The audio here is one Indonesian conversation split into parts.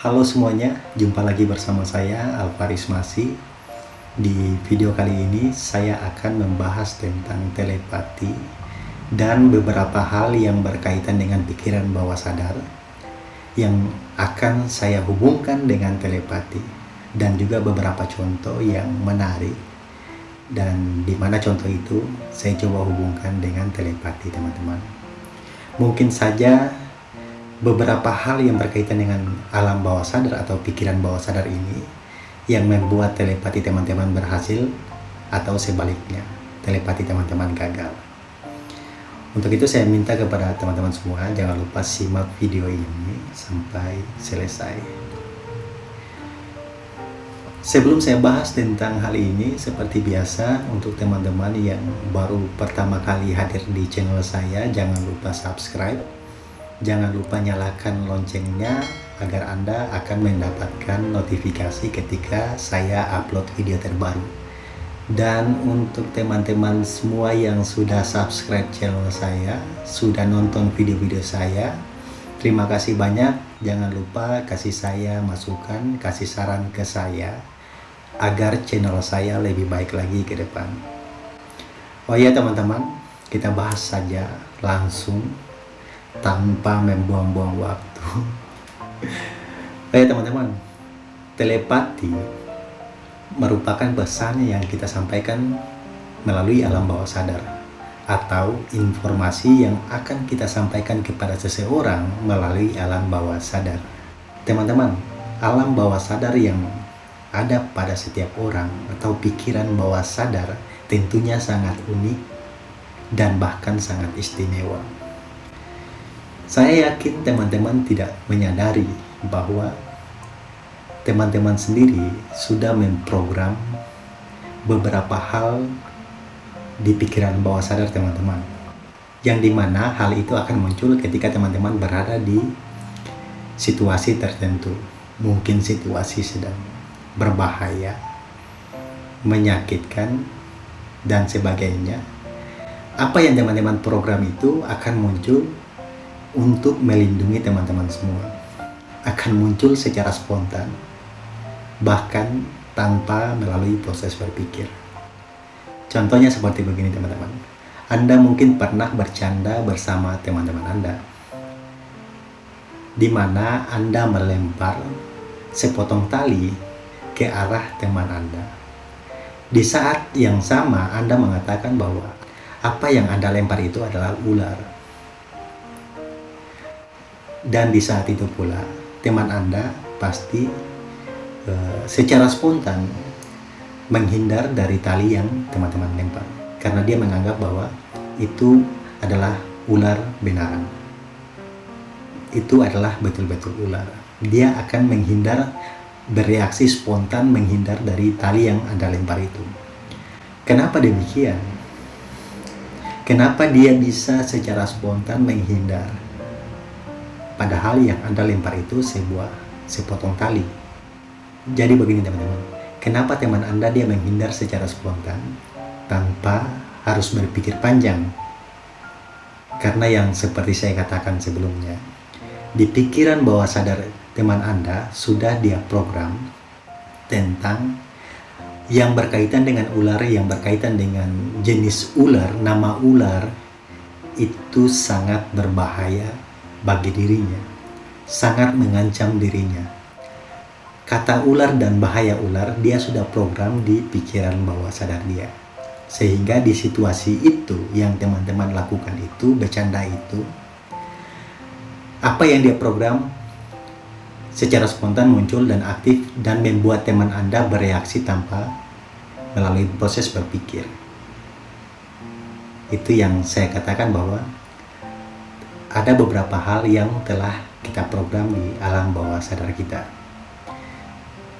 Halo semuanya, jumpa lagi bersama saya Alvaris Masi. Di video kali ini saya akan membahas tentang telepati dan beberapa hal yang berkaitan dengan pikiran bawah sadar yang akan saya hubungkan dengan telepati dan juga beberapa contoh yang menarik dan di mana contoh itu saya coba hubungkan dengan telepati teman-teman. Mungkin saja beberapa hal yang berkaitan dengan alam bawah sadar atau pikiran bawah sadar ini yang membuat telepati teman-teman berhasil atau sebaliknya telepati teman-teman gagal. Untuk itu saya minta kepada teman-teman semua jangan lupa simak video ini sampai selesai. Sebelum saya bahas tentang hal ini seperti biasa untuk teman-teman yang baru pertama kali hadir di channel saya jangan lupa subscribe Jangan lupa nyalakan loncengnya agar Anda akan mendapatkan notifikasi ketika saya upload video terbaru. Dan untuk teman-teman semua yang sudah subscribe channel saya, sudah nonton video-video saya, terima kasih banyak. Jangan lupa kasih saya masukan, kasih saran ke saya agar channel saya lebih baik lagi ke depan. Oh ya teman-teman, kita bahas saja langsung tanpa membuang-buang waktu. Baik teman-teman, telepati merupakan pesan yang kita sampaikan melalui alam bawah sadar atau informasi yang akan kita sampaikan kepada seseorang melalui alam bawah sadar. Teman-teman, alam bawah sadar yang ada pada setiap orang atau pikiran bawah sadar tentunya sangat unik dan bahkan sangat istimewa. Saya yakin teman-teman tidak menyadari bahwa teman-teman sendiri sudah memprogram beberapa hal di pikiran bawah sadar teman-teman. Yang di mana hal itu akan muncul ketika teman-teman berada di situasi tertentu. Mungkin situasi sedang berbahaya, menyakitkan, dan sebagainya. Apa yang teman-teman program itu akan muncul untuk melindungi teman-teman semua akan muncul secara spontan bahkan tanpa melalui proses berpikir. Contohnya seperti begini teman-teman. Anda mungkin pernah bercanda bersama teman-teman Anda di mana Anda melempar sepotong tali ke arah teman Anda. Di saat yang sama Anda mengatakan bahwa apa yang Anda lempar itu adalah ular dan di saat itu pula teman Anda pasti uh, secara spontan menghindar dari tali yang teman-teman lempar. Karena dia menganggap bahwa itu adalah ular benaran. Itu adalah betul-betul ular. Dia akan menghindar bereaksi spontan menghindar dari tali yang Anda lempar itu. Kenapa demikian? Kenapa dia bisa secara spontan menghindar Padahal yang Anda lempar itu sebuah sepotong tali. Jadi begini teman-teman, kenapa teman Anda dia menghindar secara spontan tanpa harus berpikir panjang? Karena yang seperti saya katakan sebelumnya, di pikiran bawah sadar teman Anda sudah dia program tentang yang berkaitan dengan ular, yang berkaitan dengan jenis ular, nama ular, itu sangat berbahaya bagi dirinya, sangat mengancam dirinya. Kata ular dan bahaya ular, dia sudah program di pikiran bawah sadar dia. Sehingga di situasi itu yang teman-teman lakukan itu, bercanda itu, apa yang dia program secara spontan muncul dan aktif dan membuat teman Anda bereaksi tanpa melalui proses berpikir. Itu yang saya katakan bahwa ada beberapa hal yang telah kita program di alam bawah sadar kita.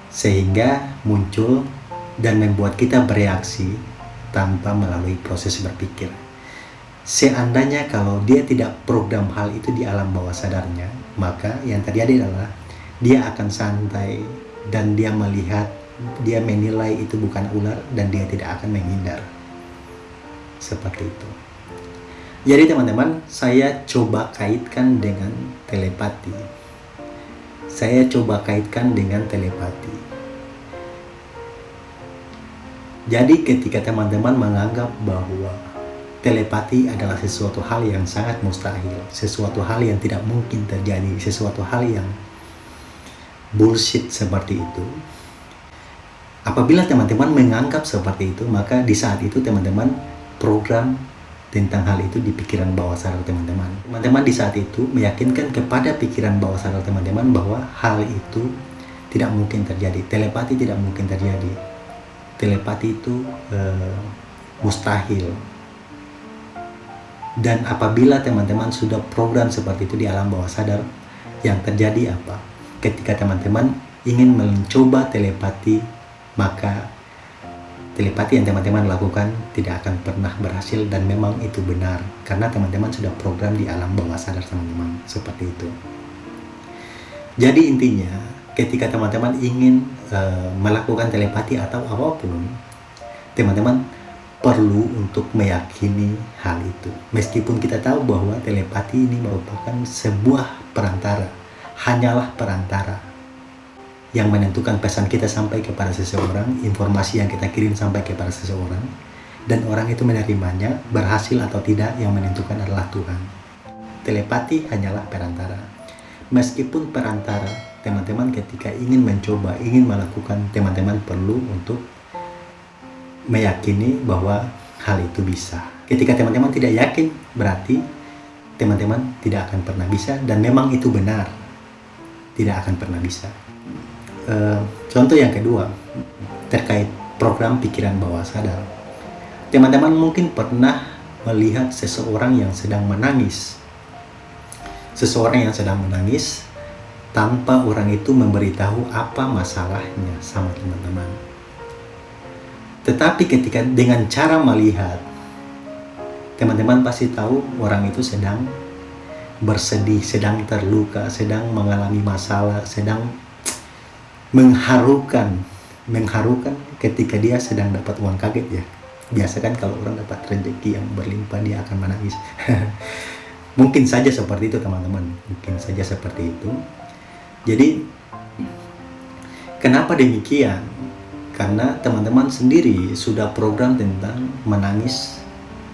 Sehingga muncul dan membuat kita bereaksi tanpa melalui proses berpikir. Seandainya kalau dia tidak program hal itu di alam bawah sadarnya maka yang terjadi adalah dia akan santai dan dia melihat dia menilai itu bukan ular dan dia tidak akan menghindar. Seperti itu jadi teman-teman, saya coba kaitkan dengan telepati. saya coba kaitkan dengan telepati. Jadi ketika teman-teman menganggap bahwa telepati adalah sesuatu hal yang sangat mustahil, sesuatu hal yang tidak mungkin terjadi, sesuatu hal yang bullshit seperti itu. Apabila teman-teman menganggap seperti itu, maka di saat itu teman-teman program tentang hal itu di pikiran bawah sadar teman-teman. Teman-teman di saat itu meyakinkan kepada pikiran bawah sadar teman-teman bahwa hal itu tidak mungkin terjadi. Telepati tidak mungkin terjadi. Telepati itu uh, mustahil. Dan apabila teman-teman sudah program seperti itu di alam bawah sadar, yang terjadi apa? Ketika teman-teman ingin mencoba telepati maka telepati yang teman-teman lakukan tidak akan pernah berhasil dan memang itu benar karena teman-teman sudah program di alam bawah sadar teman-teman. Seperti itu. Jadi intinya ketika teman-teman ingin uh, melakukan telepati atau apa pun teman-teman perlu untuk meyakini hal itu. Meskipun kita tahu bahwa telepati ini merupakan sebuah perantara hanyalah perantara yang menentukan pesan kita sampai kepada seseorang, informasi yang kita kirim sampai kepada seseorang, dan orang itu menerimanya, berhasil atau tidak yang menentukan adalah Tuhan. Telepati hanyalah perantara. Meskipun perantara, teman-teman ketika ingin mencoba, ingin melakukan, teman-teman perlu untuk meyakini bahwa hal itu bisa. Ketika teman-teman tidak yakin, berarti teman-teman tidak akan pernah bisa dan memang itu benar. Tidak akan pernah bisa. Eh, contoh yang kedua terkait program pikiran bawah sadar. Teman-teman mungkin pernah melihat seseorang yang sedang menangis. Seseorang yang sedang menangis tanpa orang itu memberitahu apa masalahnya sama teman-teman. Tetapi ketika dengan cara melihat, teman-teman pasti tahu orang itu sedang bersedih, sedang terluka, sedang mengalami masalah, sedang mengharukan mengharukan ketika dia sedang dapat uang kaget ya. Biasa kan kalau orang dapat rezeki yang berlimpah dia akan menangis. Mungkin saja seperti itu teman-teman. Mungkin saja seperti itu. Jadi kenapa demikian? Karena teman-teman sendiri sudah program tentang menangis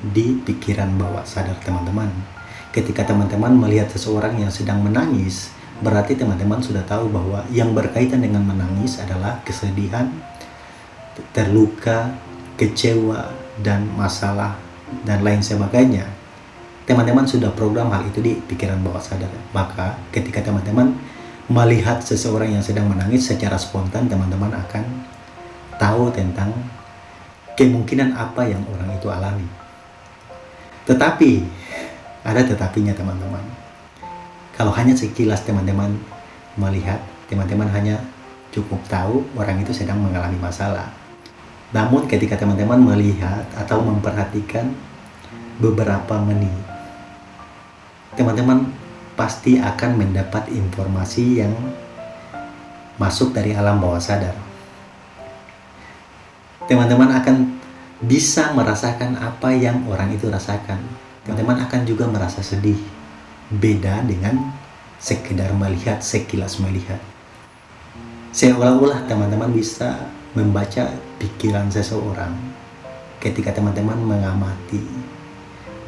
di pikiran bawah sadar teman-teman. Ketika teman-teman melihat seseorang yang sedang menangis berarti teman-teman sudah tahu bahwa yang berkaitan dengan menangis adalah kesedihan, terluka, kecewa, dan masalah, dan lain sebagainya. Teman-teman sudah program hal itu di pikiran bawah sadar. Maka ketika teman-teman melihat seseorang yang sedang menangis secara spontan, teman-teman akan tahu tentang kemungkinan apa yang orang itu alami. Tetapi, ada tetapinya teman-teman kalau hanya sekilas teman-teman melihat, teman-teman hanya cukup tahu orang itu sedang mengalami masalah. Namun ketika teman-teman melihat atau memperhatikan beberapa menit, teman-teman pasti akan mendapat informasi yang masuk dari alam bawah sadar. Teman-teman akan bisa merasakan apa yang orang itu rasakan. Teman-teman akan juga merasa sedih beda dengan sekedar melihat sekilas melihat. Seolah-olah teman-teman bisa membaca pikiran seseorang ketika teman-teman mengamati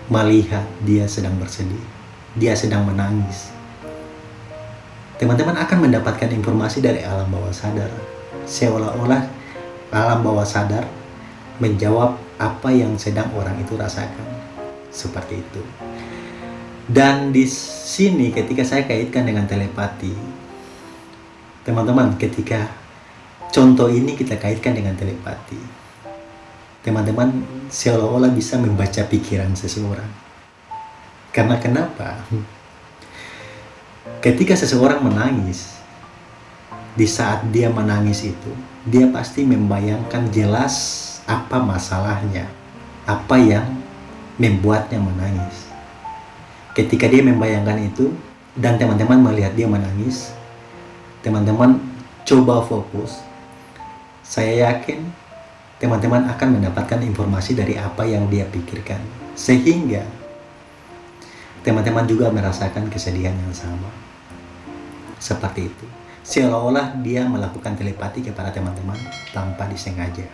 melihat dia sedang bersedih dia sedang menangis. Teman-teman akan mendapatkan informasi dari alam bawah sadar. Seolah-olah alam bawah sadar menjawab apa yang sedang orang itu rasakan. Seperti itu dan di sini ketika saya kaitkan dengan telepati, teman-teman ketika contoh ini kita kaitkan dengan telepati, teman-teman seolah-olah bisa membaca pikiran seseorang. Karena kenapa? Ketika seseorang menangis, di saat dia menangis itu, dia pasti membayangkan jelas apa masalahnya, apa yang membuatnya menangis ketika dia membayangkan itu dan teman-teman melihat dia menangis teman-teman coba fokus saya yakin teman-teman akan mendapatkan informasi dari apa yang dia pikirkan sehingga teman-teman juga merasakan kesedihan yang sama seperti itu. Seolah-olah dia melakukan telepati kepada teman-teman tanpa disengaja.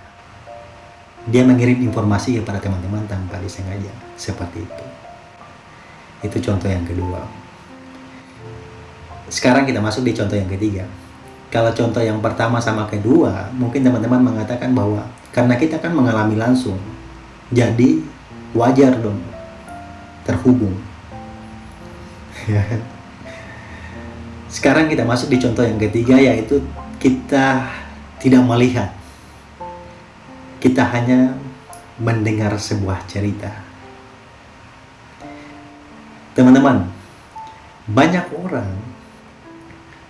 Dia mengirim informasi kepada teman-teman tanpa disengaja, seperti itu. Itu contoh yang kedua. Sekarang kita masuk di contoh yang ketiga. Kalau contoh yang pertama sama kedua, mungkin teman-teman mengatakan bahwa karena kita kan mengalami langsung, jadi wajar dong terhubung. Ya kan? Sekarang kita masuk di contoh yang ketiga yaitu kita tidak melihat. Kita hanya mendengar sebuah cerita. Teman-teman, banyak orang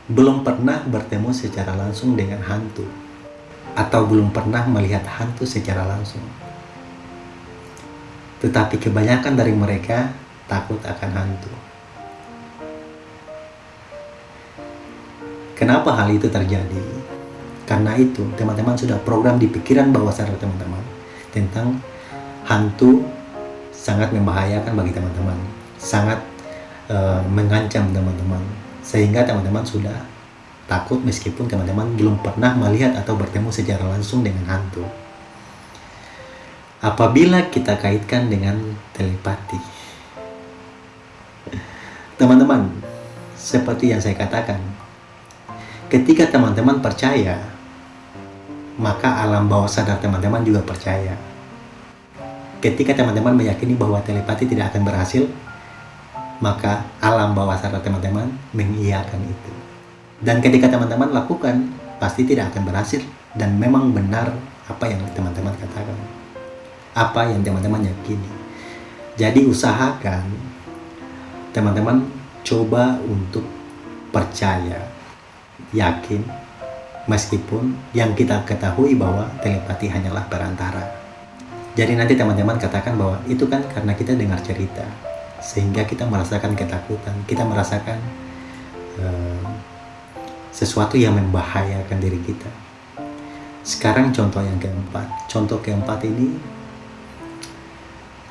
belum pernah bertemu secara langsung dengan hantu atau belum pernah melihat hantu secara langsung. Tetapi kebanyakan dari mereka takut akan hantu. Kenapa hal itu terjadi? Karena itu, teman-teman sudah program di pikiran bawah sadar teman-teman tentang hantu sangat membahayakan bagi teman-teman, sangat uh, mengancam teman-teman, sehingga teman-teman sudah takut meskipun teman-teman belum pernah melihat atau bertemu secara langsung dengan hantu. Apabila kita kaitkan dengan telepati, teman-teman, seperti yang saya katakan, Ketika teman-teman percaya, maka alam bawah sadar teman-teman juga percaya. Ketika teman-teman meyakini bahwa telepati tidak akan berhasil, maka alam bawah sadar teman-teman mengiyakan itu. Dan ketika teman-teman lakukan, pasti tidak akan berhasil dan memang benar apa yang teman-teman katakan. Apa yang teman-teman yakini. Jadi usahakan teman-teman coba untuk percaya yakin meskipun yang kita ketahui bahwa telepati hanyalah perantara. Jadi nanti teman-teman katakan bahwa itu kan karena kita dengar cerita sehingga kita merasakan ketakutan, kita merasakan uh, sesuatu yang membahayakan diri kita. Sekarang contoh yang keempat, contoh keempat ini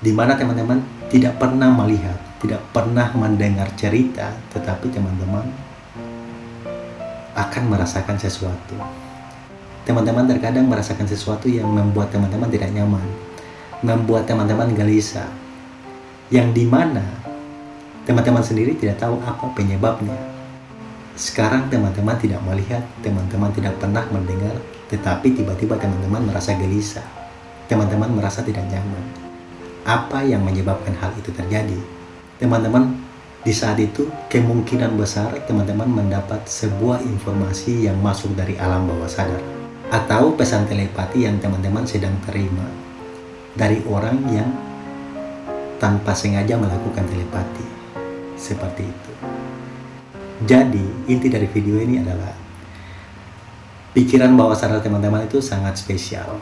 di mana teman-teman tidak pernah melihat, tidak pernah mendengar cerita, tetapi teman-teman akan merasakan sesuatu. Teman-teman terkadang merasakan sesuatu yang membuat teman-teman tidak nyaman, membuat teman-teman gelisah, yang di mana teman-teman sendiri tidak tahu apa penyebabnya. Sekarang teman-teman tidak melihat, teman-teman tidak pernah mendengar, tetapi tiba-tiba teman-teman merasa gelisah, teman-teman merasa tidak nyaman. Apa yang menyebabkan hal itu terjadi? Teman-teman di saat itu, kemungkinan besar teman-teman mendapat sebuah informasi yang masuk dari alam bawah sadar atau pesan telepati yang teman-teman sedang terima dari orang yang tanpa sengaja melakukan telepati. Seperti itu. Jadi, inti dari video ini adalah pikiran bawah sadar teman-teman itu sangat spesial.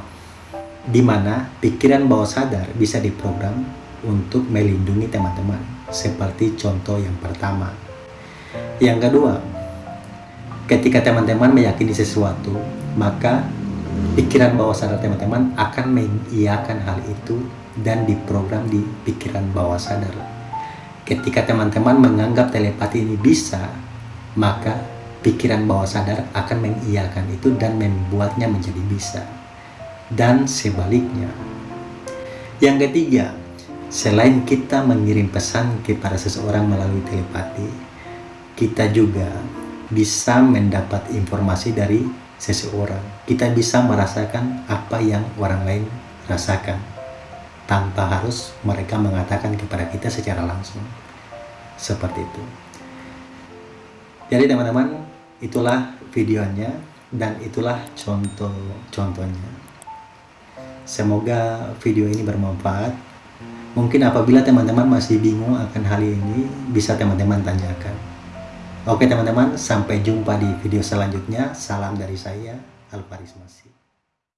Di mana pikiran bawah sadar bisa diprogram untuk melindungi teman-teman seperti contoh yang pertama. Yang kedua, ketika teman-teman meyakini sesuatu, maka pikiran bawah sadar teman-teman akan mengiyakan hal itu dan diprogram di pikiran bawah sadar. Ketika teman-teman menganggap telepati ini bisa, maka pikiran bawah sadar akan mengiyakan itu dan membuatnya menjadi bisa. Dan sebaliknya. Yang ketiga, Selain kita mengirim pesan kepada seseorang melalui telepati, kita juga bisa mendapat informasi dari seseorang. Kita bisa merasakan apa yang orang lain rasakan tanpa harus mereka mengatakan kepada kita secara langsung. Seperti itu. Jadi teman-teman, itulah videonya dan itulah contoh-contohnya. Semoga video ini bermanfaat Mungkin apabila teman-teman masih bingung akan hal ini, bisa teman-teman tanyakan. Oke teman-teman, sampai jumpa di video selanjutnya. Salam dari saya, Alvaris Masih.